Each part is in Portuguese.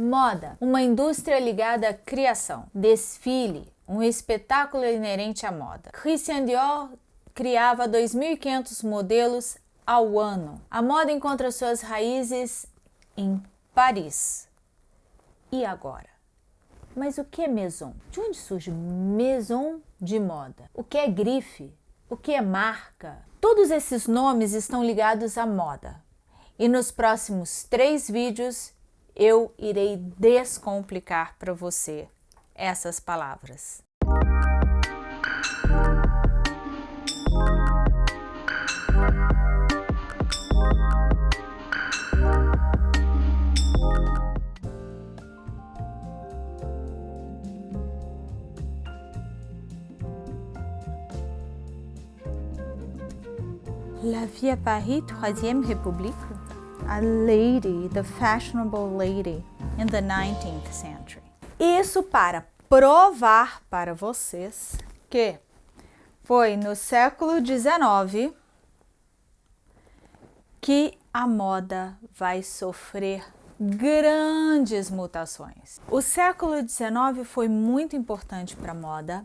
Moda, uma indústria ligada à criação. Desfile, um espetáculo inerente à moda. Christian Dior criava 2.500 modelos ao ano. A moda encontra suas raízes em Paris. E agora? Mas o que é maison? De onde surge maison de moda? O que é grife? O que é marca? Todos esses nomes estão ligados à moda. E nos próximos três vídeos eu irei descomplicar para você essas palavras. La vie à Paris, Troisième République, a lady, the fashionable lady in the 19th century. Isso para provar para vocês que foi no século XIX que a moda vai sofrer grandes mutações. O século XIX foi muito importante para a moda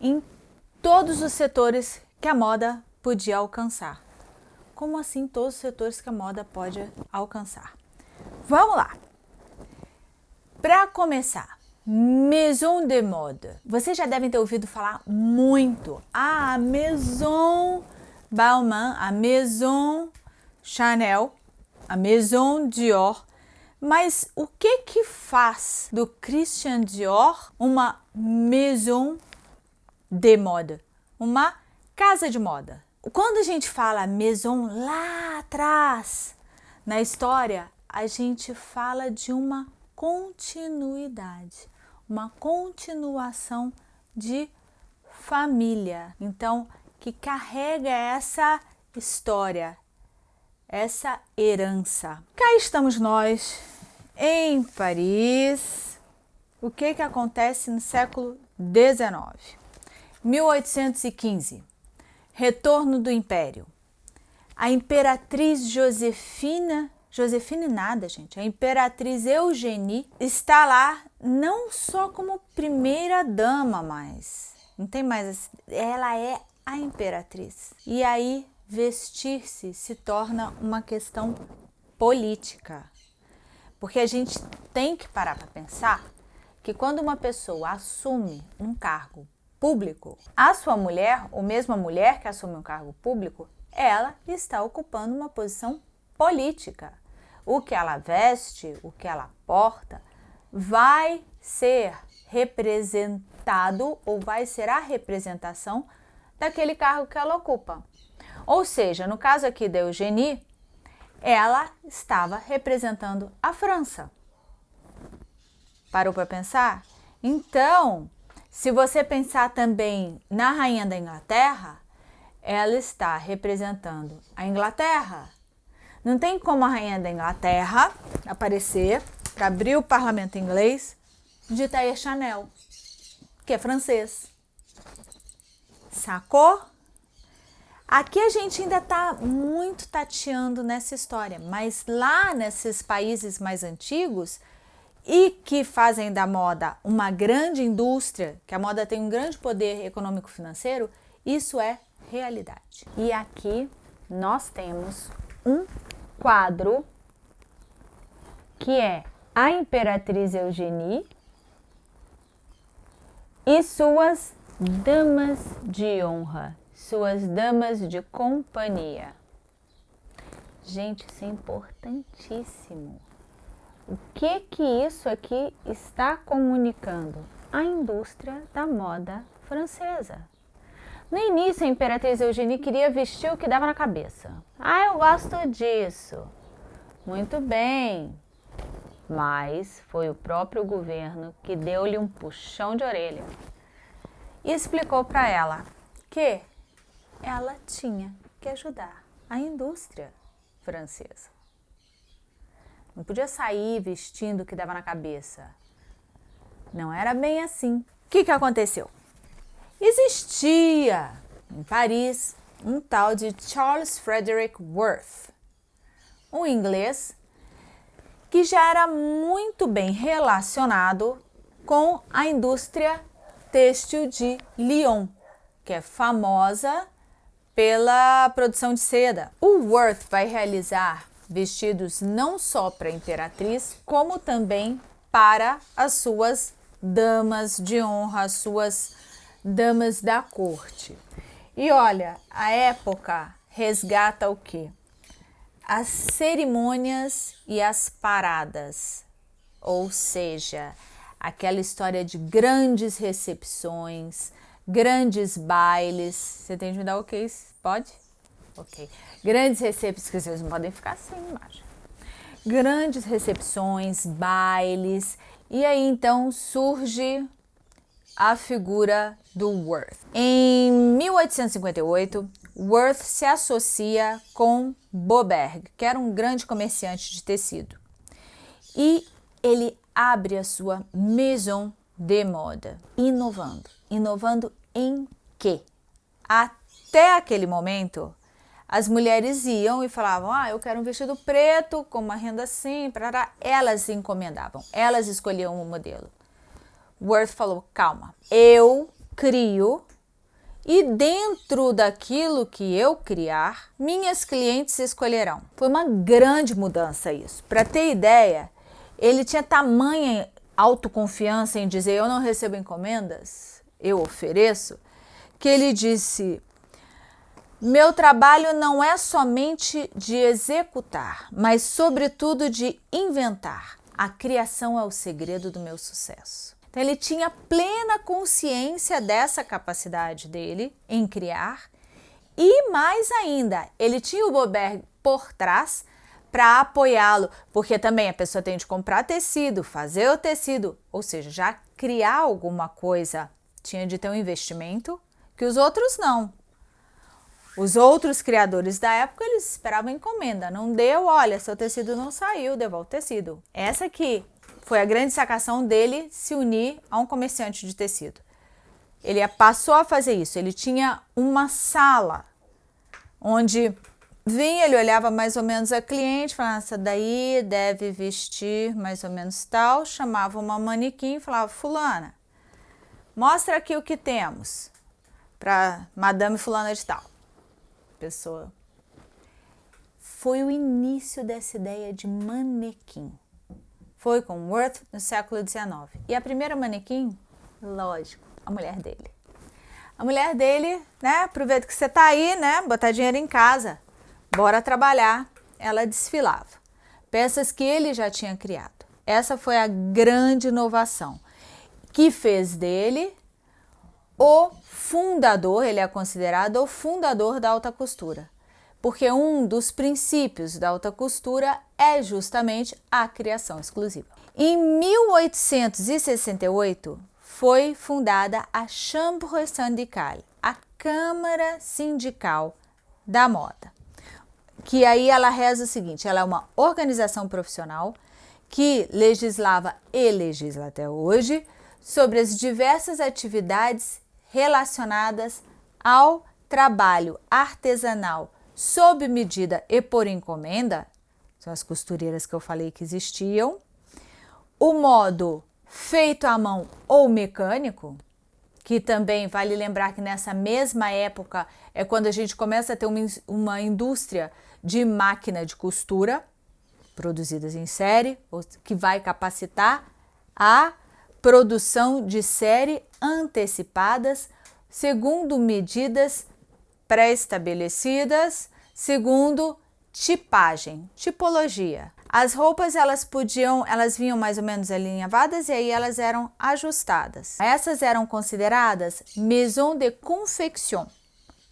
em todos os setores que a moda podia alcançar. Como assim todos os setores que a moda pode alcançar? Vamos lá! Para começar, Maison de Mode. Vocês já devem ter ouvido falar muito. Ah, a Maison Balmain, a Maison Chanel, a Maison Dior. Mas o que que faz do Christian Dior uma Maison de Mode? Uma casa de moda. Quando a gente fala maison lá atrás na história, a gente fala de uma continuidade, uma continuação de família. Então, que carrega essa história, essa herança. Cá estamos nós em Paris. O que que acontece no século 19? 1815 Retorno do Império. A Imperatriz Josefina, Josefina nada, gente, a Imperatriz Eugenie está lá não só como primeira dama, mas não tem mais, ela é a Imperatriz. E aí vestir-se se torna uma questão política. Porque a gente tem que parar para pensar que quando uma pessoa assume um cargo público, a sua mulher, ou mesmo a mulher que assume um cargo público, ela está ocupando uma posição política. O que ela veste, o que ela porta, vai ser representado ou vai ser a representação daquele cargo que ela ocupa. Ou seja, no caso aqui da Eugenie, ela estava representando a França. Parou para pensar? Então, se você pensar também na Rainha da Inglaterra, ela está representando a Inglaterra. Não tem como a Rainha da Inglaterra aparecer para abrir o parlamento inglês de Tair Chanel, que é francês. Sacou? Aqui a gente ainda está muito tateando nessa história, mas lá nesses países mais antigos, e que fazem da moda uma grande indústria, que a moda tem um grande poder econômico financeiro, isso é realidade. E aqui nós temos um quadro que é a Imperatriz Eugenie e suas damas de honra, suas damas de companhia. Gente, isso é importantíssimo. O que que isso aqui está comunicando? A indústria da moda francesa. No início, a Imperatriz Eugenie queria vestir o que dava na cabeça. Ah, eu gosto disso. Muito bem. Mas foi o próprio governo que deu-lhe um puxão de orelha e explicou para ela que ela tinha que ajudar a indústria francesa. Não podia sair vestindo o que dava na cabeça. Não era bem assim. O que, que aconteceu? Existia em Paris um tal de Charles Frederick Worth, um inglês que já era muito bem relacionado com a indústria têxtil de Lyon, que é famosa pela produção de seda. O Worth vai realizar vestidos não só para a imperatriz, como também para as suas damas de honra, as suas damas da corte. E olha, a época resgata o que? As cerimônias e as paradas, ou seja, aquela história de grandes recepções, grandes bailes. Você tem de me dar ok? Pode? Ok. Grandes recepções, vocês não podem ficar sem imagem. Grandes recepções, bailes, e aí então surge a figura do Worth. Em 1858, Worth se associa com Boberg, que era um grande comerciante de tecido. E ele abre a sua maison de moda, inovando. Inovando em quê? Até aquele momento, as mulheres iam e falavam, ah, eu quero um vestido preto, com uma renda assim, parará. elas encomendavam, elas escolhiam o modelo. Worth falou, calma, eu crio e dentro daquilo que eu criar, minhas clientes escolherão. Foi uma grande mudança isso. Para ter ideia, ele tinha tamanha autoconfiança em dizer eu não recebo encomendas, eu ofereço, que ele disse meu trabalho não é somente de executar, mas sobretudo de inventar. A criação é o segredo do meu sucesso. Então, ele tinha plena consciência dessa capacidade dele em criar e mais ainda, ele tinha o Boberg por trás para apoiá-lo, porque também a pessoa tem de comprar tecido, fazer o tecido, ou seja, já criar alguma coisa tinha de ter um investimento que os outros não. Os outros criadores da época, eles esperavam encomenda. Não deu, olha, seu tecido não saiu, devolve o tecido. Essa aqui foi a grande sacação dele se unir a um comerciante de tecido. Ele passou a fazer isso. Ele tinha uma sala onde vinha, ele olhava mais ou menos a cliente, falava, essa daí deve vestir mais ou menos tal, chamava uma manequim e falava, fulana, mostra aqui o que temos para madame fulana de tal pessoa. Foi o início dessa ideia de manequim. Foi com Worth no século XIX. E a primeira manequim, lógico, a mulher dele. A mulher dele, né, aproveita que você tá aí, né, botar dinheiro em casa, bora trabalhar. Ela desfilava. Peças que ele já tinha criado. Essa foi a grande inovação que fez dele o fundador, ele é considerado o fundador da alta costura, porque um dos princípios da alta costura é justamente a criação exclusiva. Em 1868 foi fundada a Chambre syndicale, a Câmara Sindical da Moda, que aí ela reza o seguinte, ela é uma organização profissional que legislava e legisla até hoje sobre as diversas atividades relacionadas ao trabalho artesanal sob medida e por encomenda, são as costureiras que eu falei que existiam, o modo feito à mão ou mecânico, que também vale lembrar que nessa mesma época é quando a gente começa a ter uma, uma indústria de máquina de costura, produzidas em série, que vai capacitar a produção de série antecipadas segundo medidas pré-estabelecidas, segundo tipagem, tipologia. As roupas elas podiam, elas vinham mais ou menos alinhavadas e aí elas eram ajustadas. Essas eram consideradas maison de confection.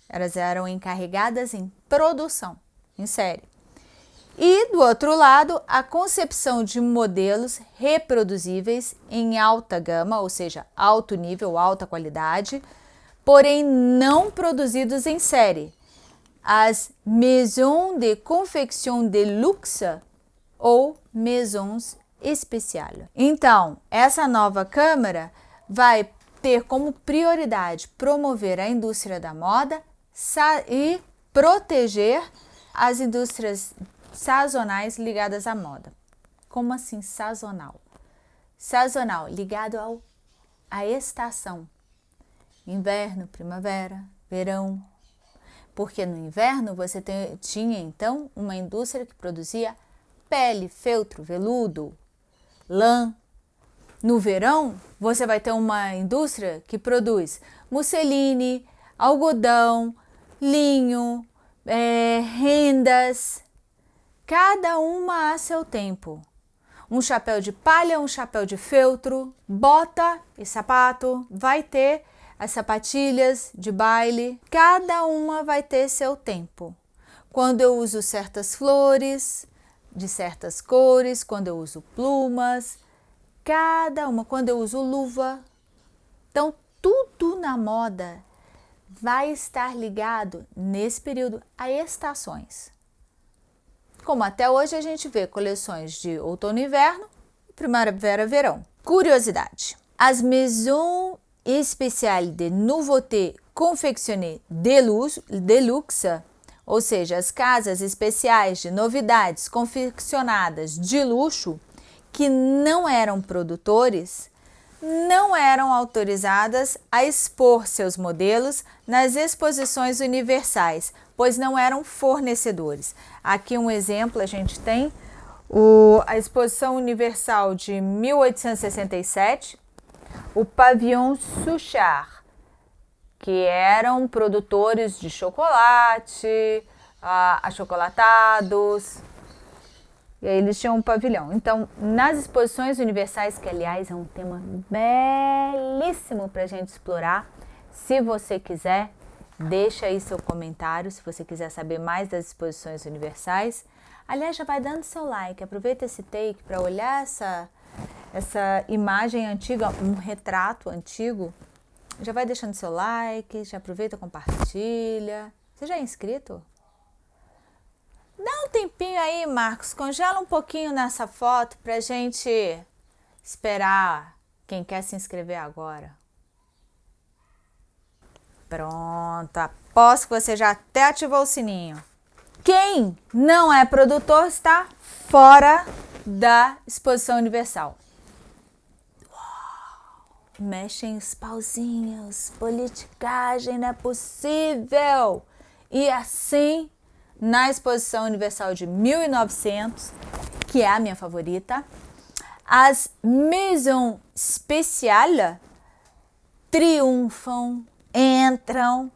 Elas eram encarregadas em produção, em série. E do outro lado, a concepção de modelos reproduzíveis em alta gama, ou seja, alto nível, alta qualidade, porém não produzidos em série. As maisons de confection de luxe ou maisons especiales. Então, essa nova Câmara vai ter como prioridade promover a indústria da moda e proteger as indústrias sazonais ligadas à moda, Como assim sazonal? Sazonal, ligado ao, à estação. Inverno, primavera, verão. Porque no inverno você tinha então uma indústria que produzia pele, feltro, veludo, lã. No verão, você vai ter uma indústria que produz musseline, algodão, linho, é, rendas, cada uma a seu tempo. Um chapéu de palha, um chapéu de feltro, bota e sapato, vai ter as sapatilhas de baile, cada uma vai ter seu tempo. Quando eu uso certas flores, de certas cores, quando eu uso plumas, cada uma, quando eu uso luva. Então, tudo na moda vai estar ligado nesse período a estações. Como até hoje a gente vê coleções de outono e inverno, primavera verão. Curiosidade: as Maisons Spéciales de Nouveauté Confectionnées Deluxe, ou seja, as casas especiais de novidades confeccionadas de luxo, que não eram produtores, não eram autorizadas a expor seus modelos nas exposições universais, pois não eram fornecedores. Aqui um exemplo a gente tem. O, a Exposição Universal de 1867, o Pavillon Suchard, que eram produtores de chocolate, achocolatados, e aí eles tinham um pavilhão. Então, nas exposições universais, que aliás é um tema belíssimo para a gente explorar, se você quiser, deixa aí seu comentário, se você quiser saber mais das exposições universais. Aliás, já vai dando seu like, aproveita esse take para olhar essa, essa imagem antiga, um retrato antigo. Já vai deixando seu like, já aproveita, compartilha. Você já é inscrito? Dá um tempinho aí, Marcos, congela um pouquinho nessa foto pra gente esperar quem quer se inscrever agora. Pronto, aposto que você já até ativou o sininho. Quem não é produtor está fora da exposição universal. Mexem os pauzinhos, politicagem não é possível. E assim na Exposição Universal de 1900, que é a minha favorita. As Maisons Spéciales triunfam, entram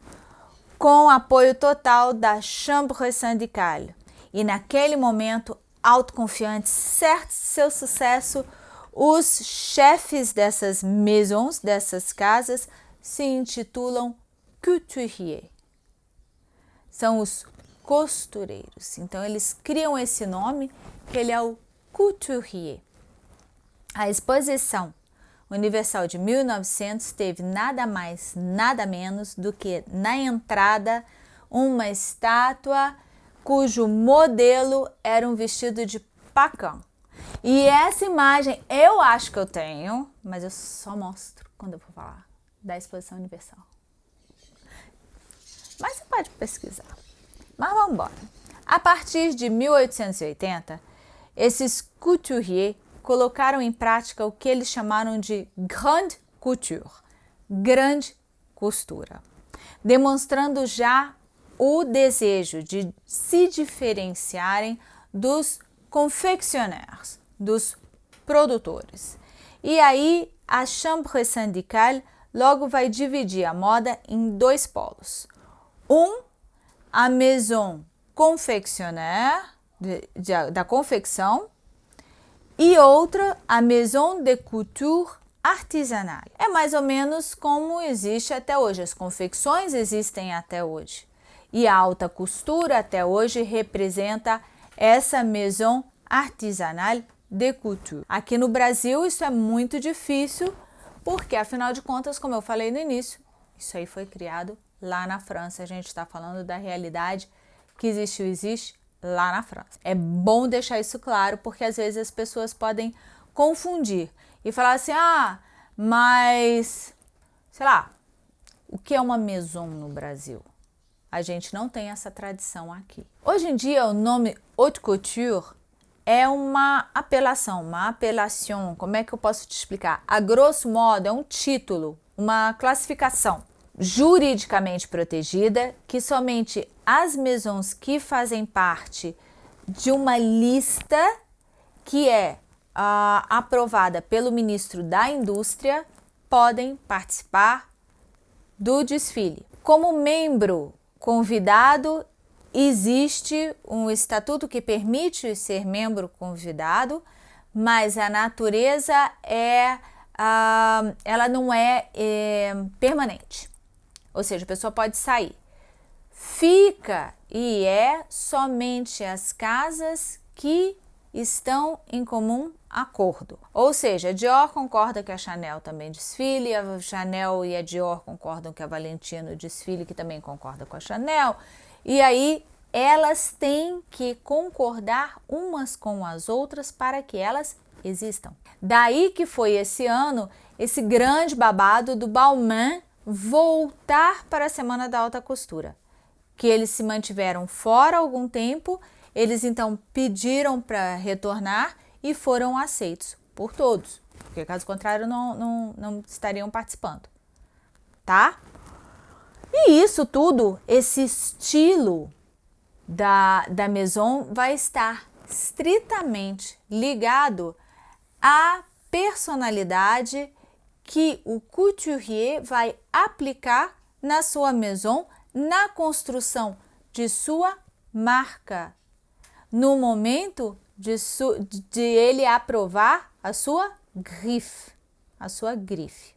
com apoio total da Chambre syndicale. E naquele momento, autoconfiantes, certo de seu sucesso, os chefes dessas maisons, dessas casas, se intitulam couturiers. São os costureiros. Então eles criam esse nome que ele é o couturier. A exposição universal de 1900 teve nada mais, nada menos do que na entrada uma estátua cujo modelo era um vestido de pacão. E essa imagem eu acho que eu tenho, mas eu só mostro quando eu for falar da exposição universal. Mas você pode pesquisar. Mas vamos embora. A partir de 1880, esses couturiers colocaram em prática o que eles chamaram de grande couture, grande costura, demonstrando já o desejo de se diferenciarem dos confeccionnaires, dos produtores. E aí a Chambre syndicale logo vai dividir a moda em dois polos. Um a maison confectionnaire, de, de, da confecção, e outra, a maison de couture artesanale. É mais ou menos como existe até hoje, as confecções existem até hoje. E a alta costura até hoje representa essa maison artesanale de couture. Aqui no Brasil isso é muito difícil, porque afinal de contas, como eu falei no início, isso aí foi criado lá na França. A gente está falando da realidade que existiu, existe lá na França. É bom deixar isso claro, porque às vezes as pessoas podem confundir e falar assim, ah, mas, sei lá, o que é uma maison no Brasil? A gente não tem essa tradição aqui. Hoje em dia, o nome haute couture é uma apelação, uma apelação. Como é que eu posso te explicar? A grosso modo, é um título, uma classificação juridicamente protegida que somente as maisons que fazem parte de uma lista que é uh, aprovada pelo ministro da Indústria podem participar do desfile. Como membro convidado, existe um estatuto que permite ser membro convidado, mas a natureza é, uh, ela não é, é permanente. Ou seja, a pessoa pode sair. Fica e é somente as casas que estão em comum acordo. Ou seja, a Dior concorda que a Chanel também desfile, a Chanel e a Dior concordam que a Valentino desfile, que também concorda com a Chanel. E aí elas têm que concordar umas com as outras para que elas existam. Daí que foi esse ano esse grande babado do Balmain voltar para a Semana da Alta Costura, que eles se mantiveram fora algum tempo, eles então pediram para retornar e foram aceitos por todos, porque caso contrário não, não, não estariam participando, tá? E isso tudo, esse estilo da, da Maison vai estar estritamente ligado à personalidade que o couturier vai aplicar na sua maison, na construção de sua marca, no momento de, de ele aprovar a sua grife, a sua grife.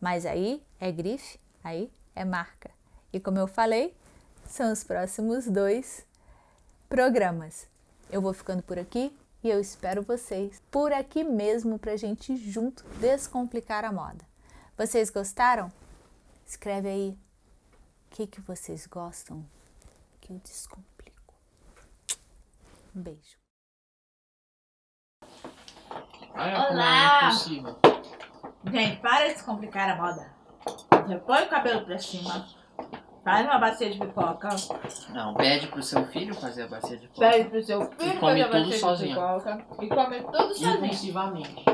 Mas aí é grife, aí é marca. E como eu falei, são os próximos dois programas. Eu vou ficando por aqui e eu espero vocês por aqui mesmo para a gente junto descomplicar a moda. Vocês gostaram? Escreve aí o que, que vocês gostam que eu descomplico. Um beijo. Olá! Gente, para de descomplicar a moda. Você põe o cabelo pra cima, Faz uma bacia de pipoca. Não, pede pro seu filho fazer a bacia de pipoca. Pede pro seu filho fazer a bacia sozinho. de pipoca. E come tudo sozinho. Impulsivamente.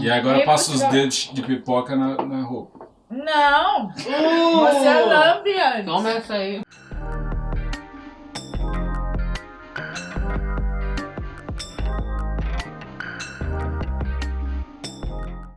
E agora passa os dedos de pipoca na, na roupa. Não! Uh! Você é lambe antes. Toma essa aí.